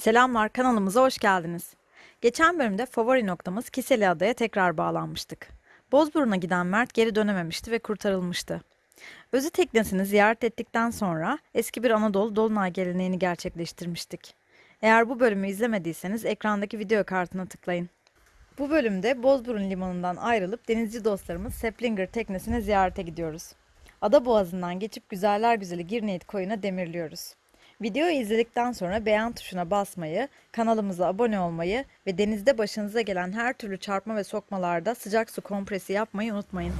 Selamlar, kanalımıza hoş geldiniz. Geçen bölümde favori noktamız Kiseli Adaya tekrar bağlanmıştık. Bozburun'a giden Mert geri dönememişti ve kurtarılmıştı. Özü teknesini ziyaret ettikten sonra eski bir Anadolu Dolunay geleneğini gerçekleştirmiştik. Eğer bu bölümü izlemediyseniz ekrandaki video kartına tıklayın. Bu bölümde Bozburun limanından ayrılıp denizci dostlarımız Seplinger teknesine ziyarete gidiyoruz. Ada boğazından geçip güzeller güzeli Girneyit koyuna demirliyoruz. Videoyu izledikten sonra beğen tuşuna basmayı, kanalımıza abone olmayı ve denizde başınıza gelen her türlü çarpma ve sokmalarda sıcak su kompresi yapmayı unutmayın.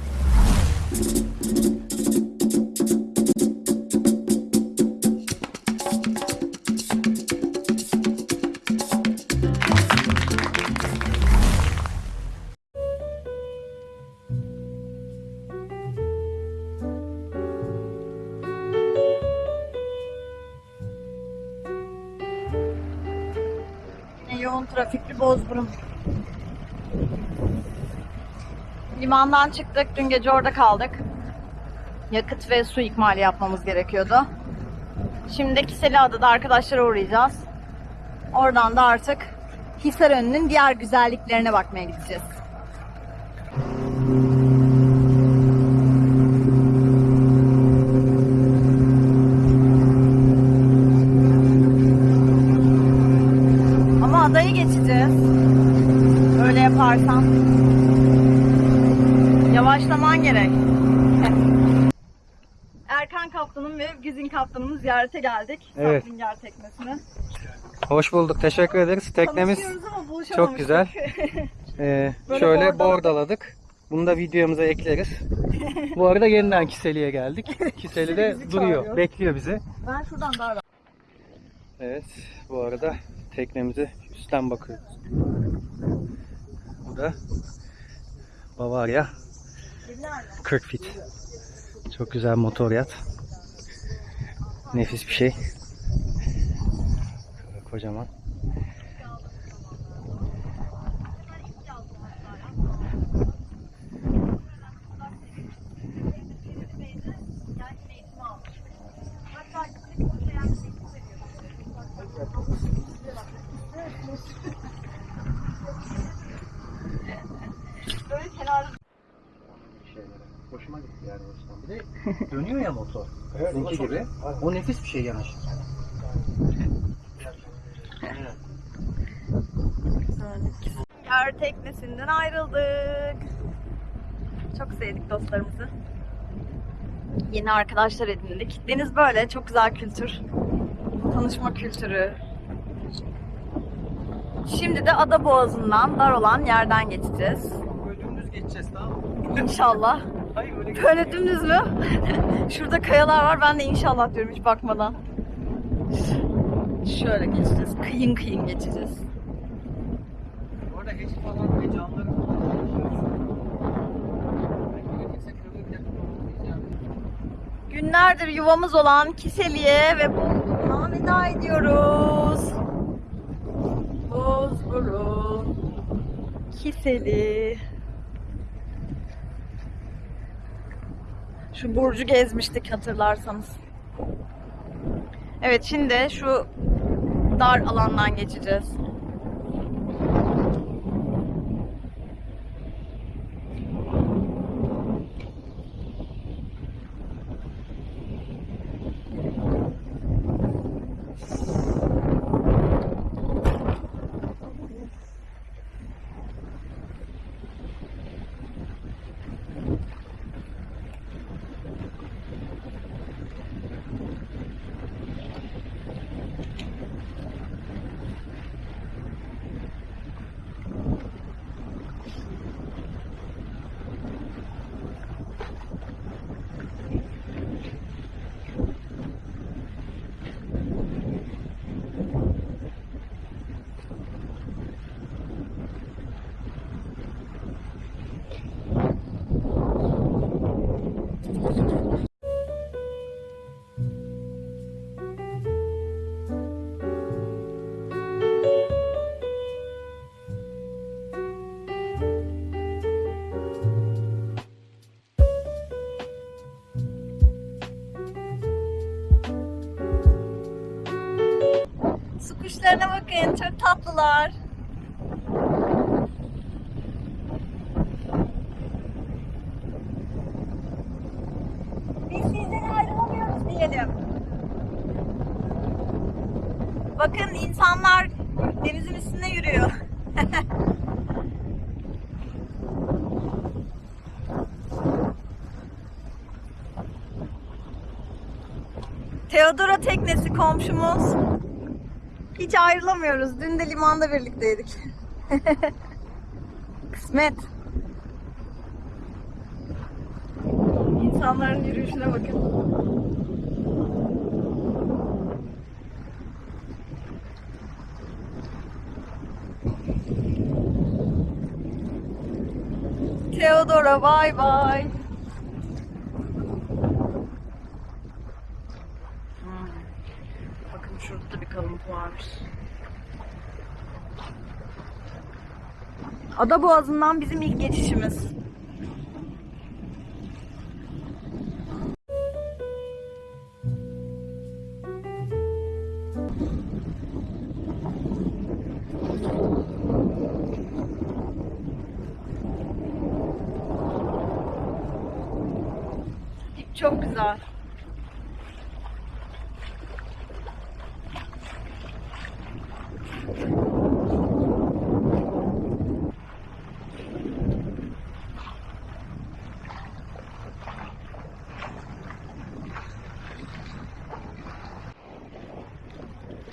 Bozburun. Limandan çıktık. Dün gece orada kaldık. Yakıt ve su ikmali yapmamız gerekiyordu. Şimdi Kiseliada'da arkadaşlara uğrayacağız. Oradan da artık Hisarönü'nün diğer güzelliklerine bakmaya gideceğiz. Ziyarete geldik. Evet. Saplinger teknesine. Hoş bulduk. Teşekkür ederiz. Teknemiz çok güzel. Ee, şöyle bordaladık. Bunu da videomuza ekleriz. Bu arada yeniden Kiseli'ye geldik. Kiseli de duruyor. çağırıyor. Bekliyor bizi. Ben şuradan daha rahat. Evet. Bu arada teknemize üstten bakıyoruz. Bu da Bavaria 40 fit. Çok güzel motor yat. Nefis bir şey. Şöyle kocaman. Böyle kenarda şeylere. Hoşuma gitti yani o yüzden. Bir de dönüyor ya motor. Sizinki gibi. O nefis bir şey yanaşırken. Yer teknesinden ayrıldık. Çok sevdik dostlarımızı. Yeni arkadaşlar edindik. Deniz böyle çok güzel kültür. Tanışma kültürü. Şimdi de Ada Boğazı'ndan dar olan yerden geçeceğiz. Böyle dümdüz geçeceğiz tamam mı? İnşallah. Böyle dümdüz mü? Şurada kayalar var. Ben de inşallah diyorum hiç bakmadan. Şöyle geçeceğiz. Kıyın kıyın geçeceğiz. Orada geçit falan ve camları falan Günlerdir yuvamız olan Kiseli'ye ve Bozburun'a veda ediyoruz. Bozburun, Kiseli. Şu burcu gezmiştik hatırlarsanız. Evet şimdi şu dar alandan geçeceğiz. Bakın çok tatlılar. Biz sizden ayrılamıyoruz diyelim. Bakın insanlar denizin üstünde yürüyor. Teodora teknesi komşumuz. Hiç ayrılamıyoruz. Dün de limanda birlikteydik. Kısmet. İnsanların yürüyüşüne bakın. Teodora bay bay. Hmm. Bakın şurada da bir kalıntı varmış. Ada Boğazı'ndan bizim ilk geçişimiz.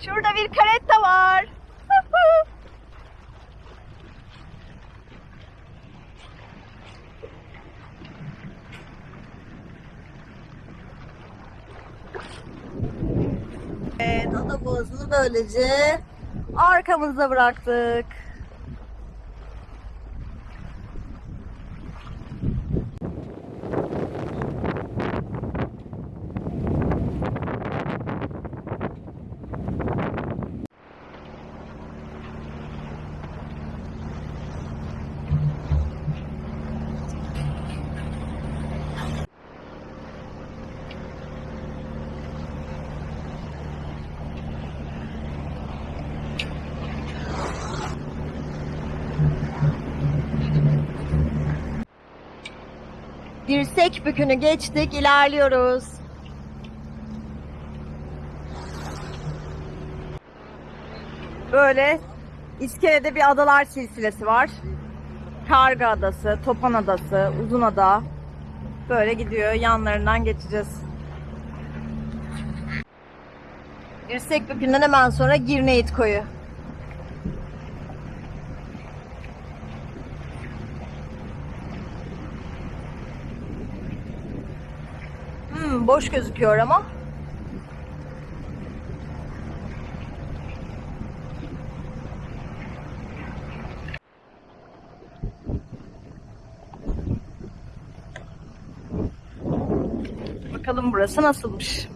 Şurada bir karetta var. Evet, ada boğazını böylece arkamızda bıraktık. Dirsek bükünü geçtik, ilerliyoruz. Böyle İskele'de bir adalar silsilesi var. Karga Adası, Topan Adası, Uzun Ada. Böyle gidiyor. Yanlarından geçeceğiz. Dirsek bükünden hemen sonra Girneyit koyu. Hmm, boş gözüküyor ama. Bakalım burası nasılmış.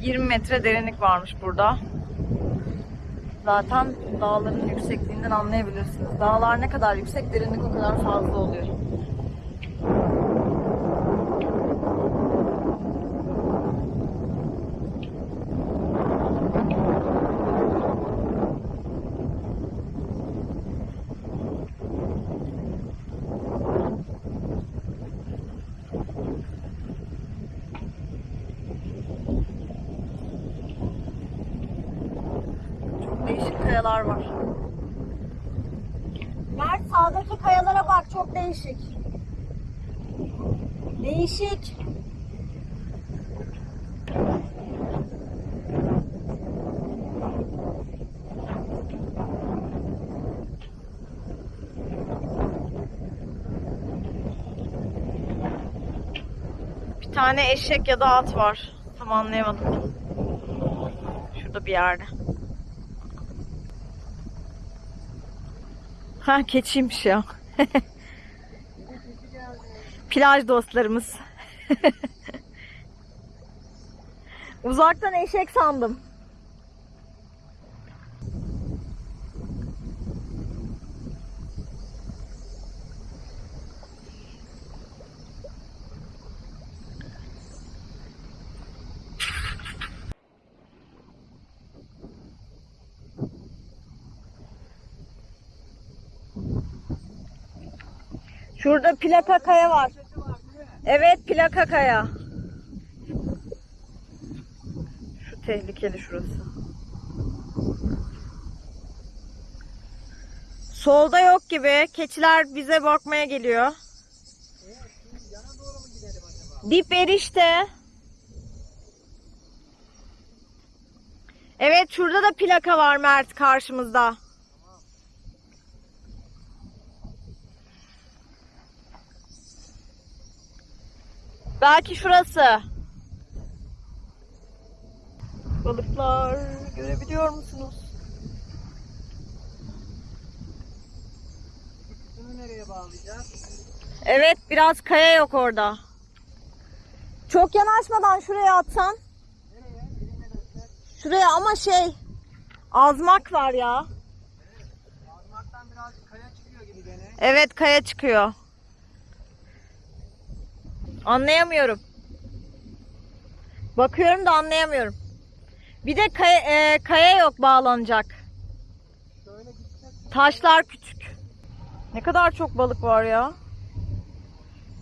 ...20 metre derinlik varmış burada. Zaten dağların yüksekliğinden anlayabilirsiniz. Dağlar ne kadar yüksek, derinlik o kadar fazla oluyor. Çok değişik kayalar var. Mert sağdaki kayalara bak çok değişik. Değişik. Bir tane eşek ya da at var. Tam anlayamadım. Şurada bir yerde. Ha keçiymiş ya. Plaj dostlarımız. Uzaktan eşek sandım. Şurada plaka kaya var. Evet plaka kaya. Şu tehlikeli şurası. Solda yok gibi. Keçiler bize bakmaya geliyor. Dip erişte. Evet şurada da plaka var Mert karşımızda. Belki şurası. Balıklar görebiliyor musunuz? Bunu nereye bağlayacağız? Evet biraz kaya yok orada. Çok yanaşmadan şuraya atsan. Şuraya ama şey azmak var ya. Azmaktan birazcık kaya çıkıyor gibi gene. Evet kaya çıkıyor. Anlayamıyorum. Bakıyorum da anlayamıyorum. Bir de kaya, e, kaya yok bağlanacak. Taşlar küçük. Ne kadar çok balık var ya.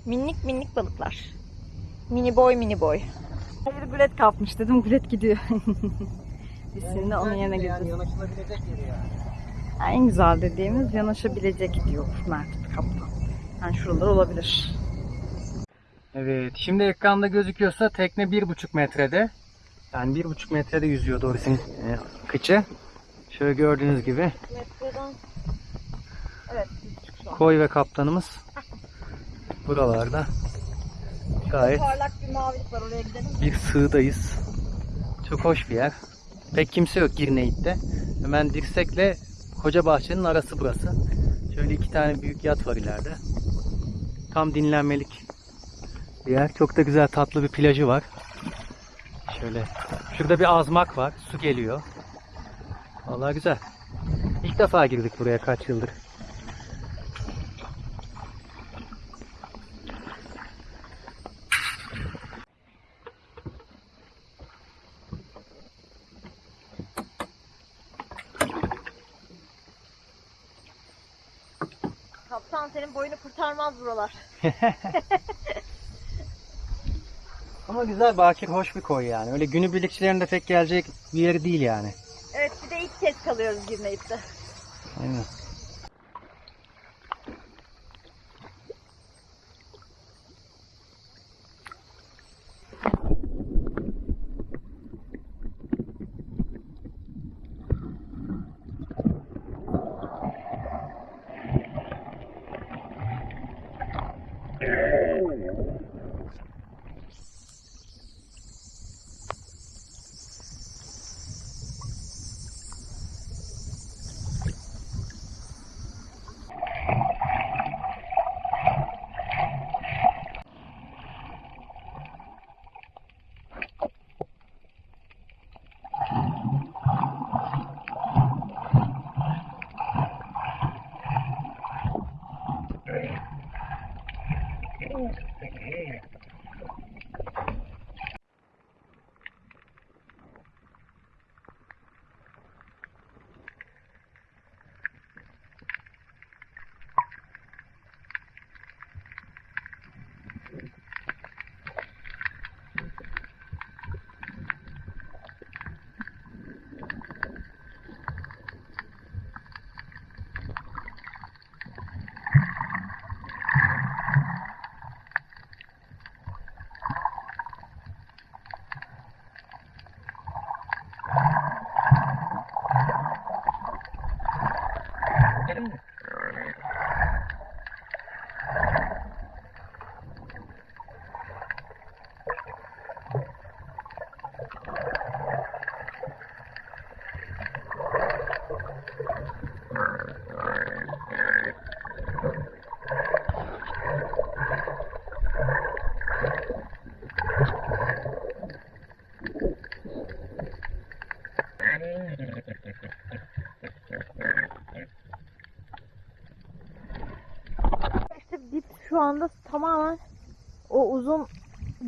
Minik minik balıklar. Mini boy mini boy. Bir gulet kapmış dedim gulet gidiyor. Biz şimdi onun yerine yani gideceğiz. yanaşılabilecek yeri yani. En güzel dediğimiz yanaşabilecek diyor Mert Kaptan. Yani şuralar olabilir. Evet, şimdi ekranda gözüküyorsa tekne bir buçuk metrede. Yani bir buçuk metrede yüzüyor Doris'in e, kıçı. Şöyle gördüğünüz gibi Metreden. Evet. koy ve kaptanımız buralarda. Gayet Parlak bir mavilik var oraya gidelim. bir sığdayız. Çok hoş bir yer. Pek kimse yok Girneyit'te. Hemen dirsekle koca bahçenin arası burası. Şöyle iki tane büyük yat var ileride. Tam dinlenmelik bir yer. Çok da güzel tatlı bir plajı var. Şöyle. Şurada bir azmak var. Su geliyor. Vallahi güzel. İlk defa girdik buraya kaç yıldır. Kaptan senin boyunu kurtarmaz buralar. Ama güzel bakir hoş bir koy yani. Öyle günübirlikçilerin de pek gelecek bir yer değil yani. Evet bir de ilk kez kalıyoruz Girneyip'te. Aynen.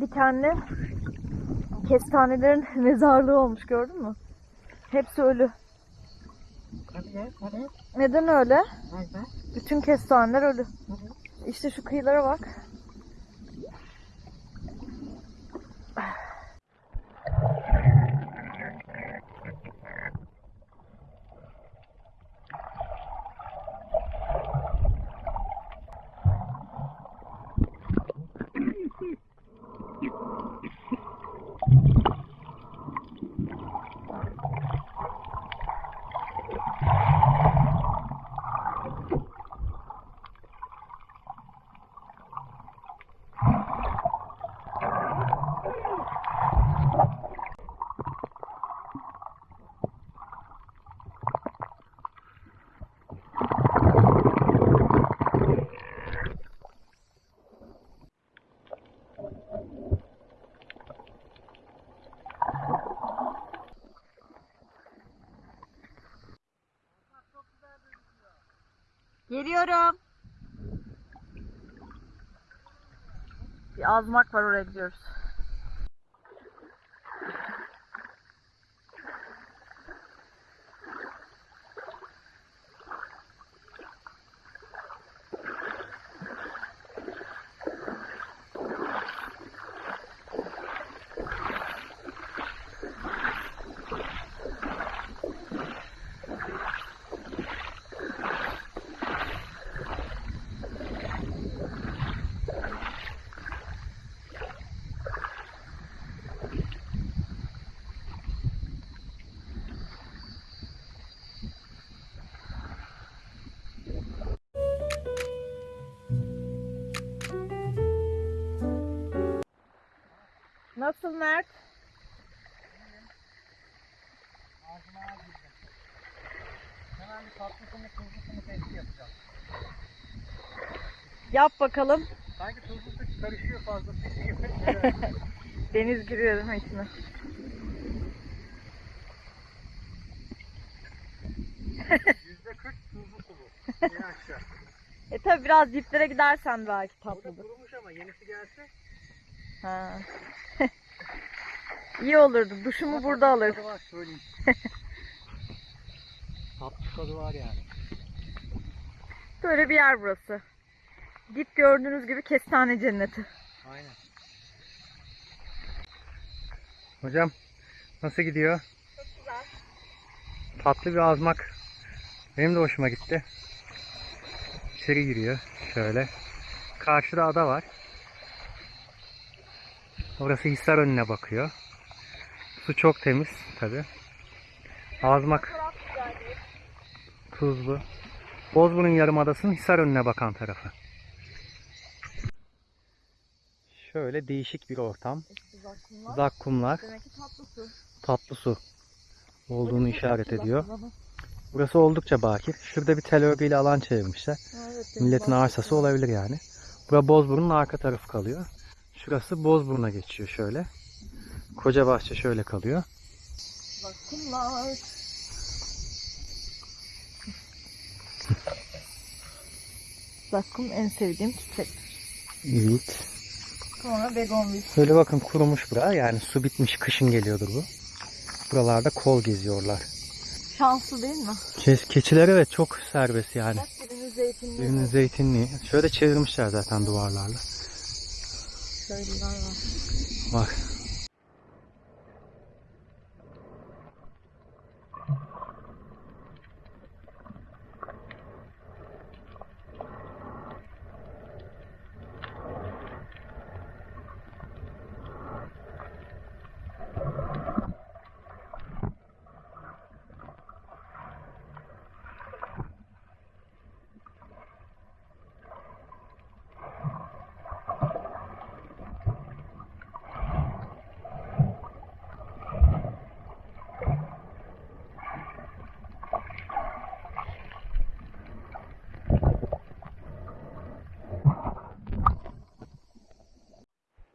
Dikenli kestanelerin mezarlığı olmuş gördün mü? Hepsi ölü. Neden öyle? Bütün kestaneler ölü. İşte şu kıyılara bak. Geliyorum. Bir azmak var oraya gidiyoruz. Nasıl Mert? Hemen bir tatlı kumu tuzlu kumu testi yapacağım. Yap bakalım. Sanki tuzlu su karışıyor fazla gibi. Deniz giriyor değil mi içine? Yüzde kırk tuzlu su bu. En aşağı. E tabi biraz diplere gidersen belki tatlıdır. kurumuş ama yenisi gelse. Ha. İyi olurdu. Duşumu burada alır. Tadı var söyleyeyim. Tatlı tadı var yani. Böyle bir yer burası. Dip gördüğünüz gibi kestane cenneti. Aynen. Hocam nasıl gidiyor? Çok güzel. Tatlı bir azmak. Benim de hoşuma gitti. İçeri giriyor şöyle. Karşıda ada var. Orası Hisar önüne bakıyor. Su çok temiz tabi. Azmak tuzlu. Bozburun Yarımadası'nın Hisar önüne bakan tarafı. Şöyle değişik bir ortam. Zakkumlar, Demek ki tatlı su. tatlı su olduğunu işaret ediyor. Burası oldukça bakir. Şurada bir tel örgüyle alan çevirmişler. Milletin arsası olabilir yani. Bura Bozburun'un arka tarafı kalıyor. Şurası Bozburun'a geçiyor şöyle. Koca bahçe şöyle kalıyor. Zakkumlar. Zakkum en sevdiğim çiçek. Evet. Sonra begonvil. Şöyle bakın kurumuş bura. Yani su bitmiş kışın geliyordur bu. Buralarda kol geziyorlar. Şanslı değil mi? Ke- keçiler evet çok serbest yani. Bak birinin zeytinli. Birinin zeytinliği. Şöyle çevirmişler zaten duvarlarla. Köylüler var. Bak.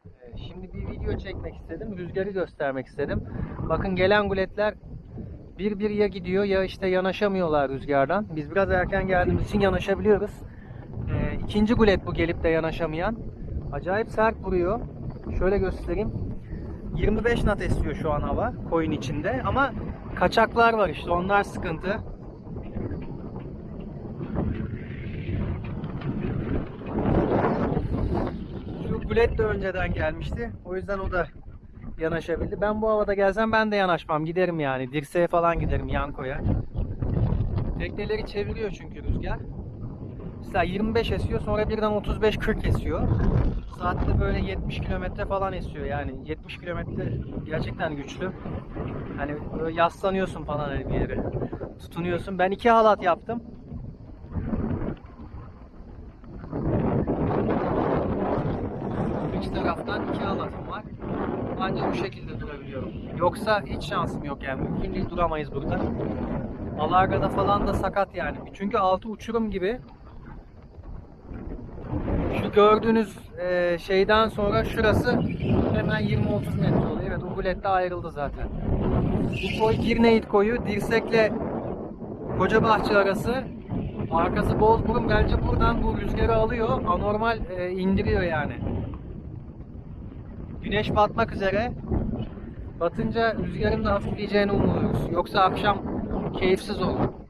Ee, Şimdi bir video çekmek istedim. Rüzgarı göstermek istedim. Bakın gelen guletler bir bir ya gidiyor ya işte yanaşamıyorlar rüzgardan. Biz biraz erken geldiğimiz için yanaşabiliyoruz. Ee, ikinci gulet bu gelip de yanaşamayan. Acayip sert vuruyor. Şöyle göstereyim. 25 knot esiyor şu an hava koyun içinde ama kaçaklar var işte onlar sıkıntı. Ugulet de önceden gelmişti. O yüzden o da yanaşabildi. Ben bu havada gelsem ben de yanaşmam. Giderim yani. Dirseğe falan giderim yan koya. Tekneleri çeviriyor çünkü rüzgar. Mesela 25 esiyor sonra birden 35-40 esiyor. Saatte böyle 70 kilometre falan esiyor yani 70 kilometre gerçekten güçlü. Hani böyle yaslanıyorsun falan hani bir yere. Tutunuyorsun. Ben iki halat yaptım. İki taraftan iki halatım var. Ancak bu şekilde durabiliyorum. Yoksa hiç şansım yok yani. Mümkün değil duramayız burada. Alargada falan da sakat yani. Çünkü altı uçurum gibi. Şu gördüğünüz e, şeyden sonra şurası hemen 20-30 metre oluyor. Evet Ugulet'te ayrıldı zaten. Bu koy Girneyit koyu. Dirsek'le Kocabahçe arası. Arkası Bozburun bence buradan bu rüzgarı alıyor. Anormal e, indiriyor yani. Güneş batmak üzere. Batınca rüzgarın da hafifleyeceğini umuyoruz. Yoksa akşam keyifsiz olur.